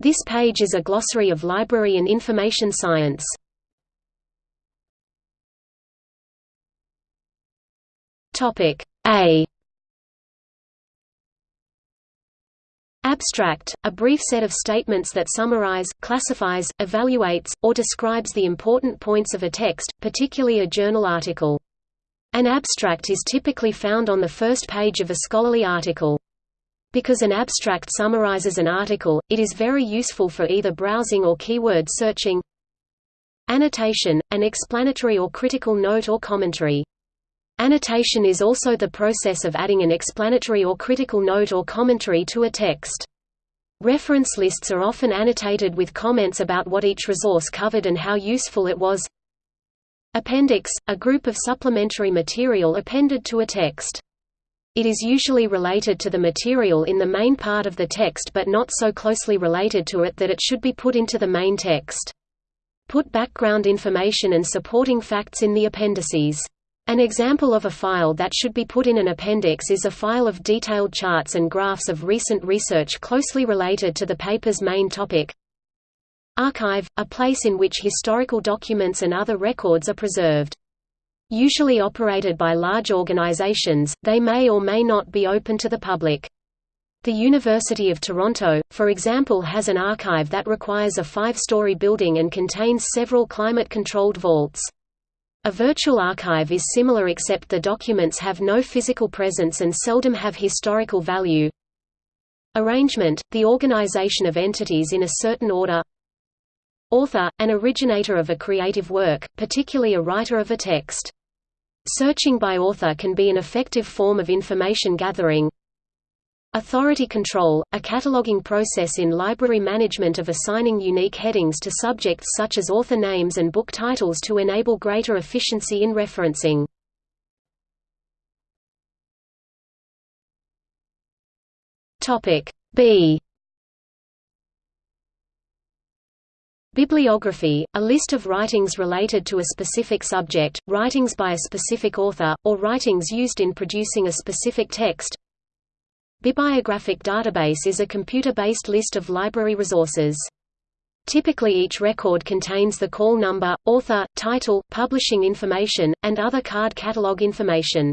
This page is a glossary of library and information science. Topic A Abstract, a brief set of statements that summarize, classifies, evaluates, or describes the important points of a text, particularly a journal article. An abstract is typically found on the first page of a scholarly article. Because an abstract summarizes an article, it is very useful for either browsing or keyword searching. Annotation, an explanatory or critical note or commentary. Annotation is also the process of adding an explanatory or critical note or commentary to a text. Reference lists are often annotated with comments about what each resource covered and how useful it was. Appendix – a group of supplementary material appended to a text. It is usually related to the material in the main part of the text but not so closely related to it that it should be put into the main text. Put background information and supporting facts in the appendices. An example of a file that should be put in an appendix is a file of detailed charts and graphs of recent research closely related to the paper's main topic. Archive – a place in which historical documents and other records are preserved. Usually operated by large organizations, they may or may not be open to the public. The University of Toronto, for example has an archive that requires a five-story building and contains several climate-controlled vaults. A virtual archive is similar except the documents have no physical presence and seldom have historical value. Arrangement – the organization of entities in a certain order Author – an originator of a creative work, particularly a writer of a text. Searching by author can be an effective form of information gathering. Authority control, a cataloging process in library management of assigning unique headings to subjects such as author names and book titles to enable greater efficiency in referencing. Topic B Bibliography, a list of writings related to a specific subject, writings by a specific author, or writings used in producing a specific text, Bibliographic database is a computer-based list of library resources. Typically each record contains the call number, author, title, publishing information, and other card catalog information.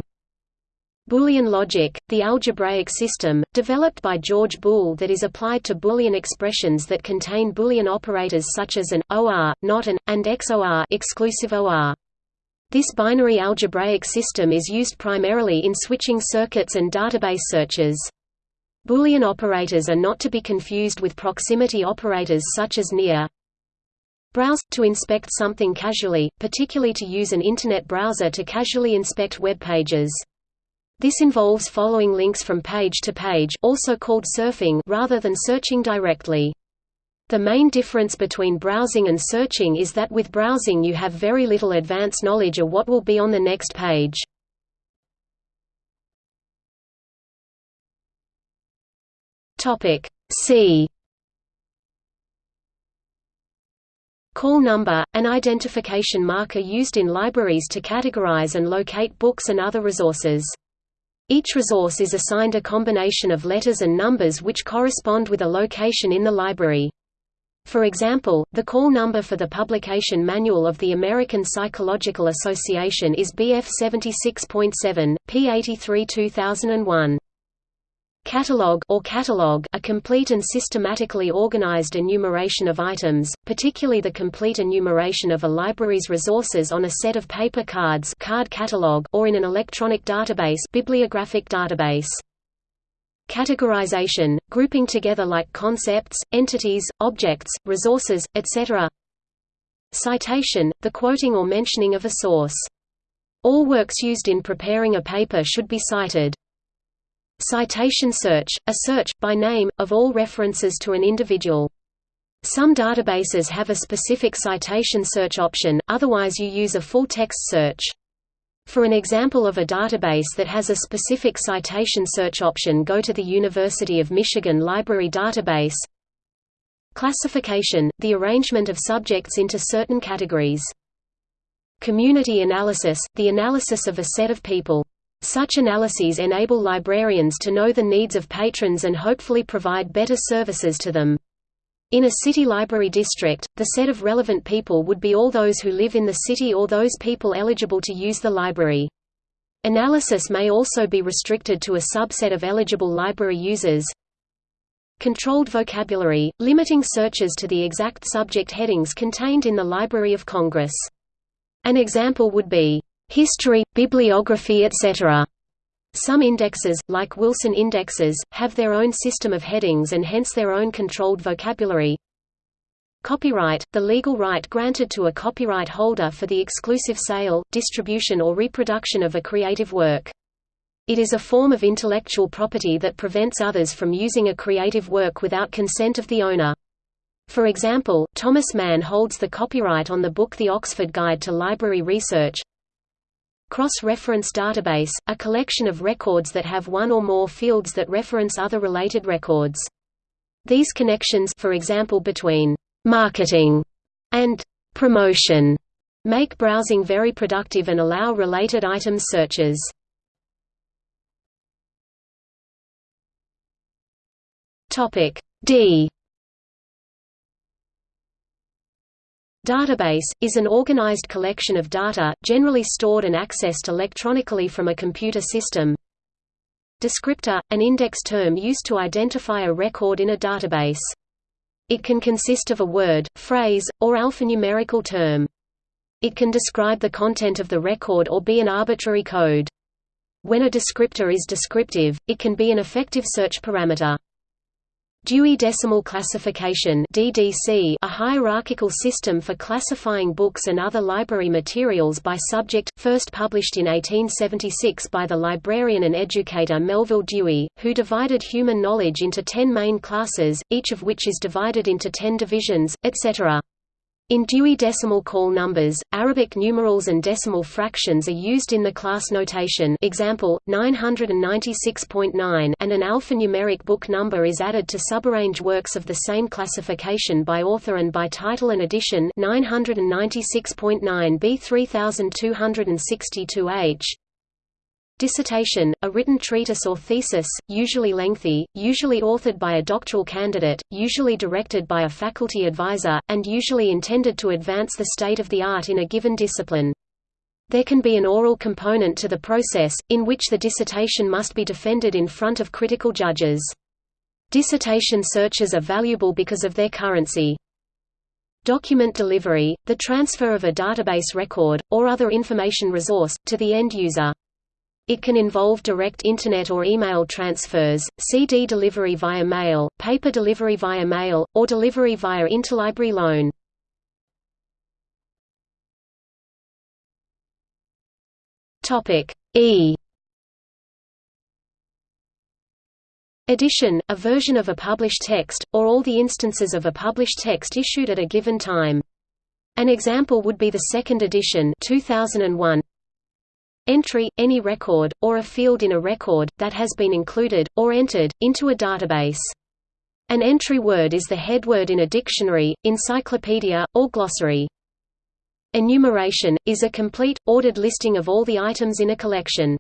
Boolean logic, the algebraic system, developed by George Boole that is applied to Boolean expressions that contain Boolean operators such as an, or, not an, and XOR exclusive OR. This binary algebraic system is used primarily in switching circuits and database searches. Boolean operators are not to be confused with proximity operators such as near. Browse – to inspect something casually, particularly to use an Internet browser to casually inspect web pages. This involves following links from page to page also called surfing rather than searching directly. The main difference between browsing and searching is that with browsing you have very little advance knowledge of what will be on the next page. Topic C Call number, an identification marker used in libraries to categorize and locate books and other resources. Each resource is assigned a combination of letters and numbers which correspond with a location in the library. For example, the call number for the publication manual of the American Psychological Association is BF 76.7, P83 2001. Catalog or catalog a complete and systematically organized enumeration of items, particularly the complete enumeration of a library's resources on a set of paper cards card catalog or in an electronic database bibliographic database. Categorization, grouping together like concepts, entities, objects, resources, etc. Citation, the quoting or mentioning of a source. All works used in preparing a paper should be cited. Citation search, a search, by name, of all references to an individual. Some databases have a specific citation search option, otherwise you use a full-text search. For an example of a database that has a specific citation search option go to the University of Michigan Library Database. Classification, the arrangement of subjects into certain categories. Community analysis, the analysis of a set of people. Such analyses enable librarians to know the needs of patrons and hopefully provide better services to them. In a city library district, the set of relevant people would be all those who live in the city or those people eligible to use the library. Analysis may also be restricted to a subset of eligible library users. Controlled vocabulary, limiting searches to the exact subject headings contained in the Library of Congress. An example would be, "...history, bibliography etc." Some indexes, like Wilson indexes, have their own system of headings and hence their own controlled vocabulary. Copyright – the legal right granted to a copyright holder for the exclusive sale, distribution or reproduction of a creative work. It is a form of intellectual property that prevents others from using a creative work without consent of the owner. For example, Thomas Mann holds the copyright on the book The Oxford Guide to Library Research, Cross-reference database, a collection of records that have one or more fields that reference other related records. These connections for example between «marketing» and «promotion» make browsing very productive and allow related items searches. D Database, is an organized collection of data, generally stored and accessed electronically from a computer system. Descriptor, an index term used to identify a record in a database. It can consist of a word, phrase, or alphanumerical term. It can describe the content of the record or be an arbitrary code. When a descriptor is descriptive, it can be an effective search parameter. Dewey Decimal Classification DDC, a hierarchical system for classifying books and other library materials by subject, first published in 1876 by the librarian and educator Melvil Dewey, who divided human knowledge into ten main classes, each of which is divided into ten divisions, etc. In Dewey Decimal Call numbers, Arabic numerals and decimal fractions are used in the class notation example, 996.9 and an alphanumeric book number is added to subarrange works of the same classification by author and by title and edition 996.9 B 3262H Dissertation, a written treatise or thesis, usually lengthy, usually authored by a doctoral candidate, usually directed by a faculty advisor, and usually intended to advance the state of the art in a given discipline. There can be an oral component to the process, in which the dissertation must be defended in front of critical judges. Dissertation searches are valuable because of their currency. Document delivery, the transfer of a database record, or other information resource, to the end user. It can involve direct Internet or email transfers, CD delivery via mail, paper delivery via mail, or delivery via interlibrary loan. E Edition, a version of a published text, or all the instances of a published text issued at a given time. An example would be the second edition 2001 Entry – any record, or a field in a record, that has been included, or entered, into a database. An entry word is the head word in a dictionary, encyclopedia, or glossary. Enumeration – is a complete, ordered listing of all the items in a collection.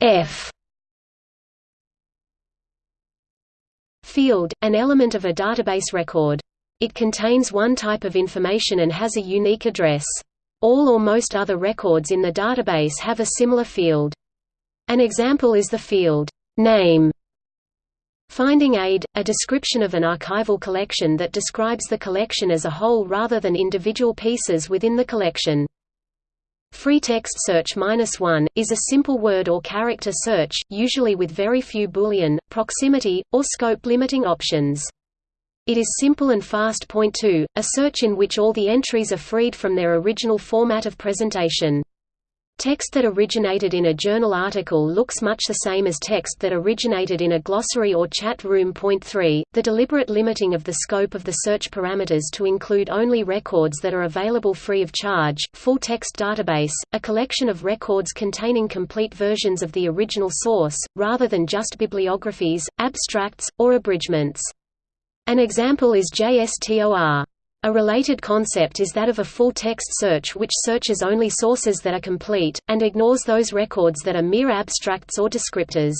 F Field – an element of a database record it contains one type of information and has a unique address. All or most other records in the database have a similar field. An example is the field, name. Finding aid, a description of an archival collection that describes the collection as a whole rather than individual pieces within the collection. Free text search -1 is a simple word or character search, usually with very few boolean, proximity, or scope limiting options. It is simple and fast. Point 2, a search in which all the entries are freed from their original format of presentation. Text that originated in a journal article looks much the same as text that originated in a glossary or chat room. Point 3, the deliberate limiting of the scope of the search parameters to include only records that are available free of charge. Full text database, a collection of records containing complete versions of the original source, rather than just bibliographies, abstracts, or abridgments. An example is JSTOR. A related concept is that of a full-text search which searches only sources that are complete, and ignores those records that are mere abstracts or descriptors.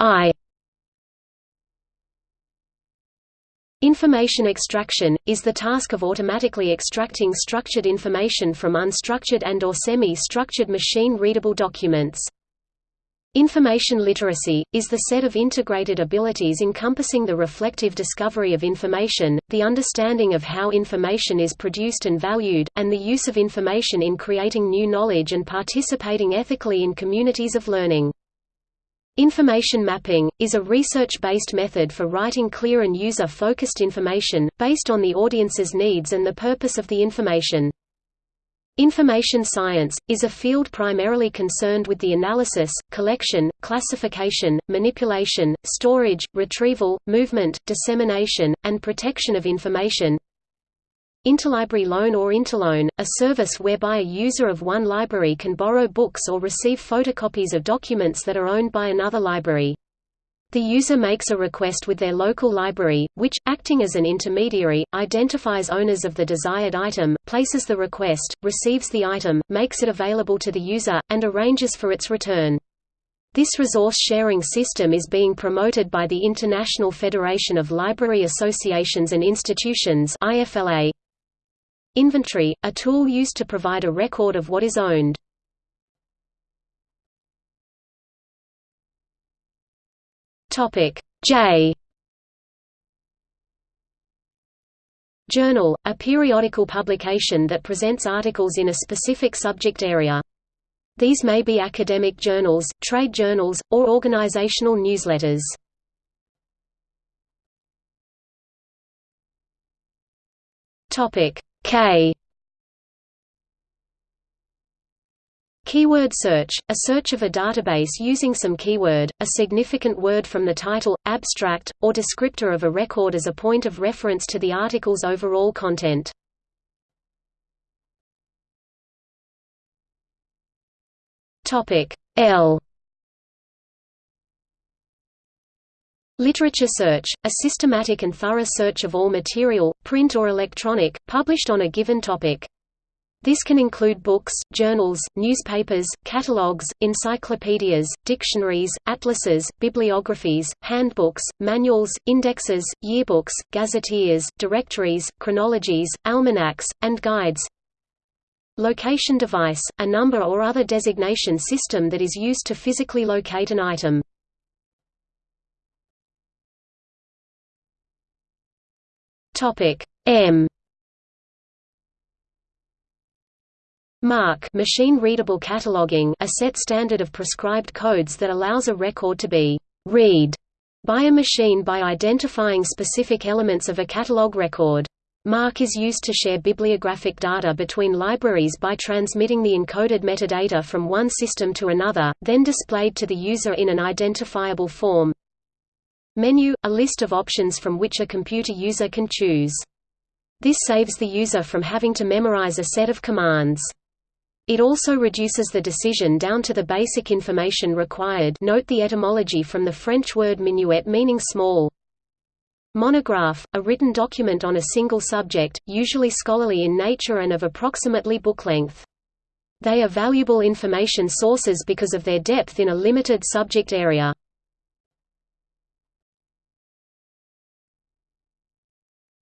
I Information extraction, is the task of automatically extracting structured information from unstructured and or semi-structured machine-readable documents. Information literacy, is the set of integrated abilities encompassing the reflective discovery of information, the understanding of how information is produced and valued, and the use of information in creating new knowledge and participating ethically in communities of learning. Information mapping, is a research-based method for writing clear and user-focused information, based on the audience's needs and the purpose of the information. Information science, is a field primarily concerned with the analysis, collection, classification, manipulation, storage, retrieval, movement, dissemination, and protection of information, Interlibrary loan or interloan, a service whereby a user of one library can borrow books or receive photocopies of documents that are owned by another library. The user makes a request with their local library, which, acting as an intermediary, identifies owners of the desired item, places the request, receives the item, makes it available to the user, and arranges for its return. This resource-sharing system is being promoted by the International Federation of Library Associations and Institutions. Inventory, a tool used to provide a record of what is owned. Topic J Journal, a periodical publication that presents articles in a specific subject area. These may be academic journals, trade journals, or organizational newsletters. K Keyword search, a search of a database using some keyword, a significant word from the title, abstract, or descriptor of a record as a point of reference to the article's overall content. L Literature search, a systematic and thorough search of all material, print or electronic, published on a given topic. This can include books, journals, newspapers, catalogs, encyclopedias, dictionaries, atlases, bibliographies, handbooks, manuals, indexes, yearbooks, gazetteers, directories, chronologies, almanacs, and guides. Location device, a number or other designation system that is used to physically locate an item. M MARC machine readable cataloging a set standard of prescribed codes that allows a record to be read by a machine by identifying specific elements of a catalog record. MARC is used to share bibliographic data between libraries by transmitting the encoded metadata from one system to another, then displayed to the user in an identifiable form. Menu – a list of options from which a computer user can choose. This saves the user from having to memorize a set of commands. It also reduces the decision down to the basic information required note the etymology from the French word minuet meaning small. Monograph, a written document on a single subject, usually scholarly in nature and of approximately book length. They are valuable information sources because of their depth in a limited subject area.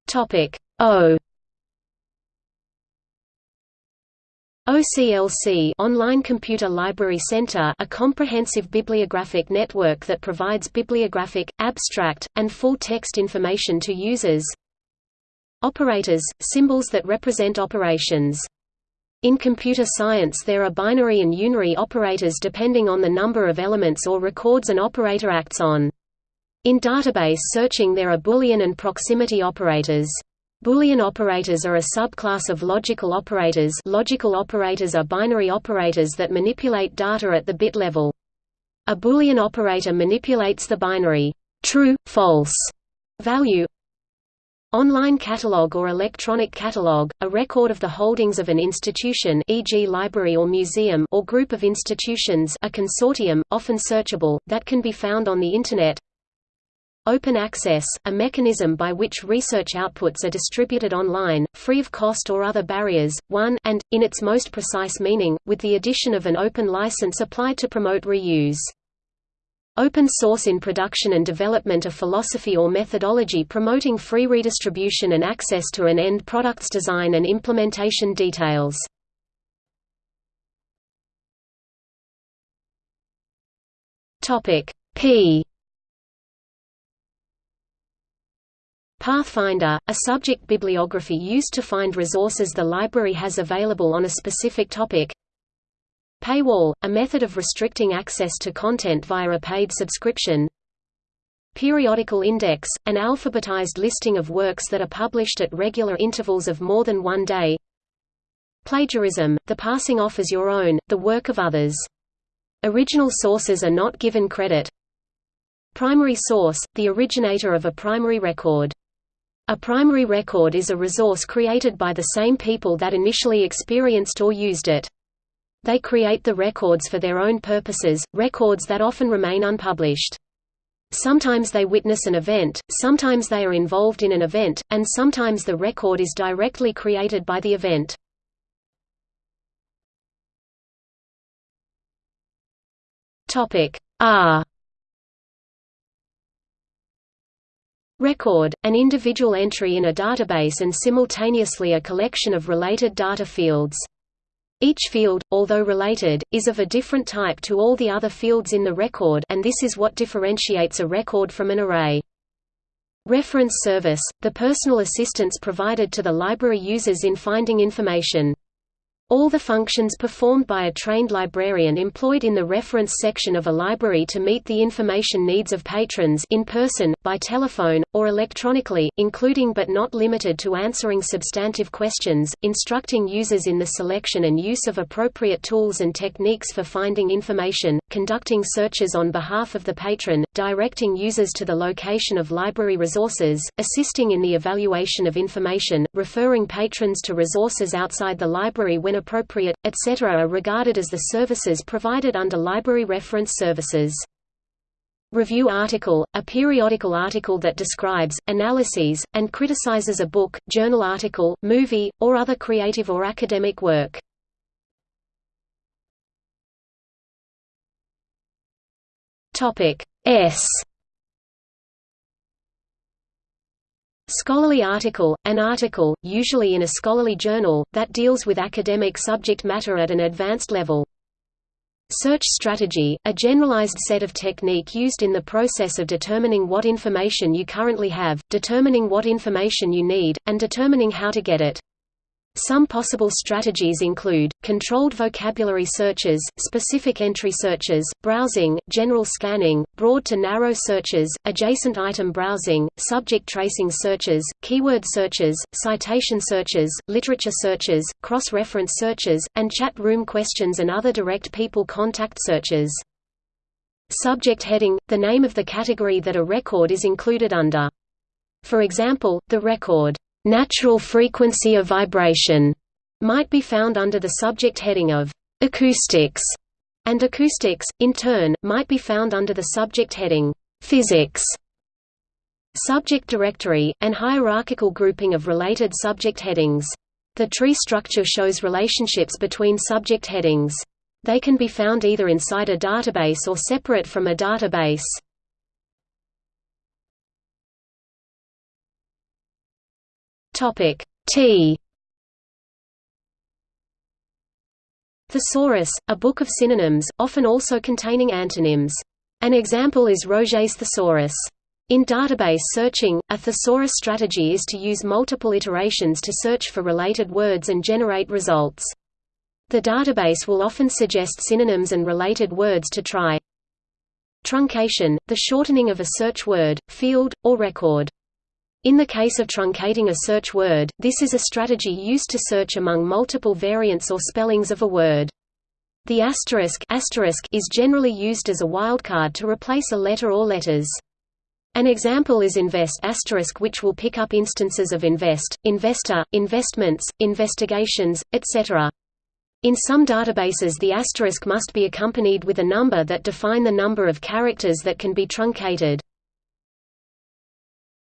Topic O OCLC Online Computer Library Center a comprehensive bibliographic network that provides bibliographic, abstract, and full-text information to users Operators – symbols that represent operations. In computer science there are binary and unary operators depending on the number of elements or records an operator acts on. In database searching there are Boolean and proximity operators. Boolean operators are a subclass of logical operators logical operators are binary operators that manipulate data at the bit level. A Boolean operator manipulates the binary true, false value. Online catalog or electronic catalog, a record of the holdings of an institution e.g. library or museum or group of institutions a consortium, often searchable, that can be found on the Internet Open access, a mechanism by which research outputs are distributed online, free of cost or other barriers, 1 and, in its most precise meaning, with the addition of an open license applied to promote reuse. Open source in production and development of philosophy or methodology promoting free redistribution and access to an end product's design and implementation details. P Pathfinder, a subject bibliography used to find resources the library has available on a specific topic. Paywall, a method of restricting access to content via a paid subscription. Periodical index, an alphabetized listing of works that are published at regular intervals of more than one day. Plagiarism, the passing off as your own, the work of others. Original sources are not given credit. Primary source, the originator of a primary record. A primary record is a resource created by the same people that initially experienced or used it. They create the records for their own purposes, records that often remain unpublished. Sometimes they witness an event, sometimes they are involved in an event, and sometimes the record is directly created by the event. R Record, an individual entry in a database and simultaneously a collection of related data fields. Each field, although related, is of a different type to all the other fields in the record and this is what differentiates a record from an array. Reference service, the personal assistance provided to the library users in finding information. All the functions performed by a trained librarian employed in the reference section of a library to meet the information needs of patrons in person, by telephone, or electronically, including but not limited to answering substantive questions, instructing users in the selection and use of appropriate tools and techniques for finding information, conducting searches on behalf of the patron, directing users to the location of library resources, assisting in the evaluation of information, referring patrons to resources outside the library when appropriate, etc. are regarded as the services provided under library reference services. Review article, a periodical article that describes, analyses, and criticizes a book, journal article, movie, or other creative or academic work. S Scholarly article, an article, usually in a scholarly journal, that deals with academic subject matter at an advanced level. Search strategy, a generalized set of technique used in the process of determining what information you currently have, determining what information you need, and determining how to get it. Some possible strategies include, controlled vocabulary searches, specific entry searches, browsing, general scanning, broad to narrow searches, adjacent item browsing, subject tracing searches, keyword searches, citation searches, literature searches, cross-reference searches, and chat room questions and other direct people contact searches. Subject heading – the name of the category that a record is included under. For example, the record Natural frequency of vibration might be found under the subject heading of acoustics, and acoustics, in turn, might be found under the subject heading physics. Subject directory, and hierarchical grouping of related subject headings. The tree structure shows relationships between subject headings. They can be found either inside a database or separate from a database. Topic T Thesaurus, a book of synonyms, often also containing antonyms. An example is Roget's thesaurus. In database searching, a thesaurus strategy is to use multiple iterations to search for related words and generate results. The database will often suggest synonyms and related words to try. Truncation, the shortening of a search word, field, or record. In the case of truncating a search word, this is a strategy used to search among multiple variants or spellings of a word. The asterisk, asterisk is generally used as a wildcard to replace a letter or letters. An example is invest asterisk which will pick up instances of invest, investor, investments, investigations, etc. In some databases the asterisk must be accompanied with a number that define the number of characters that can be truncated.